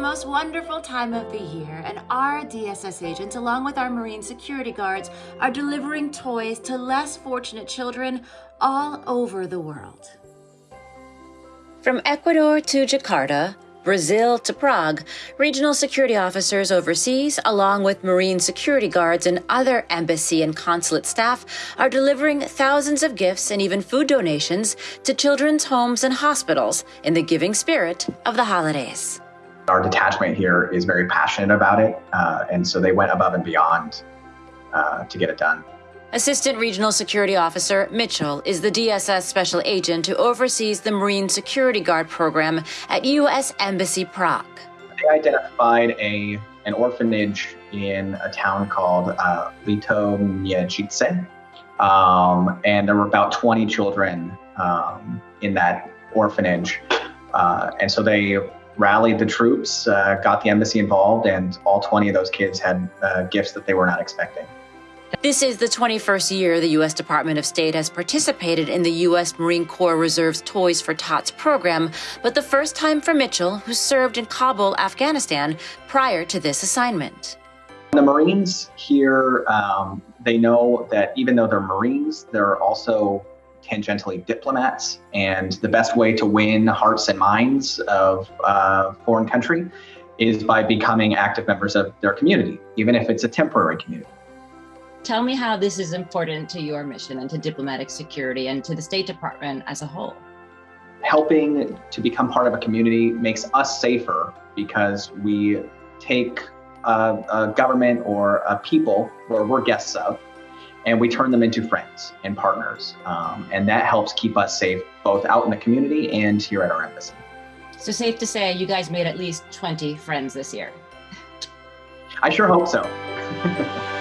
most wonderful time of the year, and our DSS agents, along with our Marine security guards, are delivering toys to less fortunate children all over the world. From Ecuador to Jakarta, Brazil to Prague, regional security officers overseas, along with Marine security guards and other embassy and consulate staff, are delivering thousands of gifts and even food donations to children's homes and hospitals in the giving spirit of the holidays. Our detachment here is very passionate about it, uh, and so they went above and beyond uh, to get it done. Assistant Regional Security Officer Mitchell is the DSS special agent who oversees the Marine Security Guard program at U.S. Embassy Prague. They identified a an orphanage in a town called uh, Lito um, and there were about 20 children um, in that orphanage. Uh, and so they rallied the troops, uh, got the embassy involved, and all 20 of those kids had uh, gifts that they were not expecting. This is the 21st year the U.S. Department of State has participated in the U.S. Marine Corps Reserve's Toys for Tots program, but the first time for Mitchell, who served in Kabul, Afghanistan, prior to this assignment. The Marines here, um, they know that even though they're Marines, they're also tangentially diplomats, and the best way to win hearts and minds of a uh, foreign country is by becoming active members of their community, even if it's a temporary community. Tell me how this is important to your mission and to diplomatic security and to the State Department as a whole. Helping to become part of a community makes us safer because we take a, a government or a people where we're guests of and we turn them into friends and partners. Um, and that helps keep us safe both out in the community and here at our embassy. So, safe to say, you guys made at least 20 friends this year. I sure hope so.